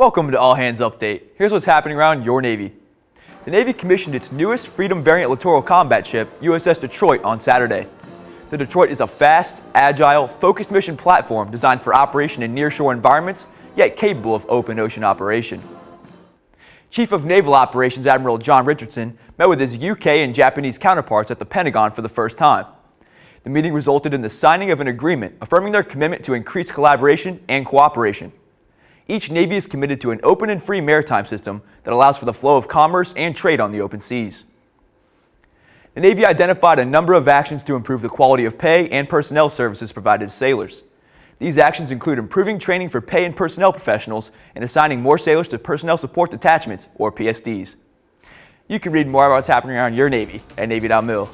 Welcome to All Hands Update. Here's what's happening around your Navy. The Navy commissioned its newest Freedom Variant Littoral Combat Ship, USS Detroit, on Saturday. The Detroit is a fast, agile, focused mission platform designed for operation in nearshore environments, yet capable of open ocean operation. Chief of Naval Operations Admiral John Richardson met with his UK and Japanese counterparts at the Pentagon for the first time. The meeting resulted in the signing of an agreement affirming their commitment to increased collaboration and cooperation. Each Navy is committed to an open and free maritime system that allows for the flow of commerce and trade on the open seas. The Navy identified a number of actions to improve the quality of pay and personnel services provided to sailors. These actions include improving training for pay and personnel professionals and assigning more sailors to Personnel Support Detachments, or PSDs. You can read more about what's happening around your Navy at Navy.mil.